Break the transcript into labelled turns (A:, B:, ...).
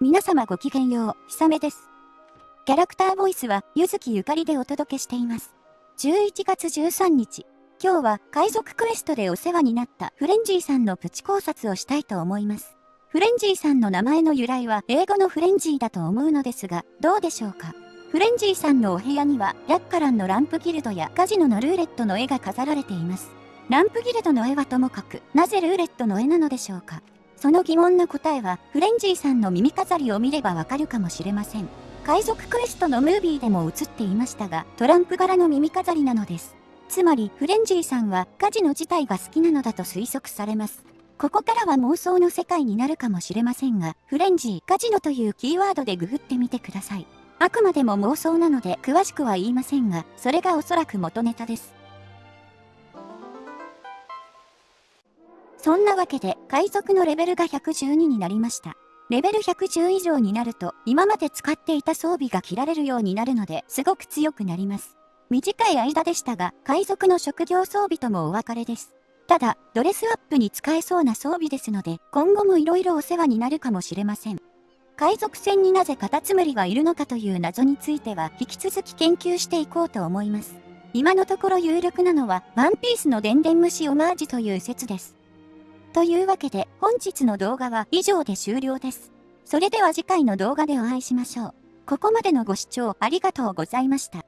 A: 皆様ごきげんよう、ひさめです。キャラクターボイスは、ゆずきゆかりでお届けしています。11月13日、今日は海賊クエストでお世話になったフレンジーさんのプチ考察をしたいと思います。フレンジーさんの名前の由来は英語のフレンジーだと思うのですが、どうでしょうか？フレンジーさんのお部屋には、ラッカランのランプギルドやカジノのルーレットの絵が飾られています。ランプギルドの絵はともかく、なぜルーレットの絵なのでしょうか？その疑問の答えは、フレンジーさんの耳飾りを見ればわかるかもしれません。海賊クエストのムービーでも映っていましたが、トランプ柄の耳飾りなのです。つまり、フレンジーさんはカジノ自体が好きなのだと推測されます。ここからは妄想の世界になるかもしれませんが、フレンジー、カジノというキーワードでググってみてください。あくまでも妄想なので詳しくは言いませんが、それがおそらく元ネタです。そんなわけで、海賊のレベルが112になりました。レベル110以上になると、今まで使っていた装備が切られるようになるので、すごく強くなります。短い間でしたが、海賊の職業装備ともお別れです。ただ、ドレスアップに使えそうな装備ですので、今後も色々お世話になるかもしれません。海賊船になぜカタツムリがいるのかという謎については、引き続き研究していこうと思います。今のところ有力なのは、ワンピースの電電虫オマージュという説です。というわけで本日の動画は以上で終了です。それでは次回の動画でお会いしましょう。ここまでのご視聴ありがとうございました。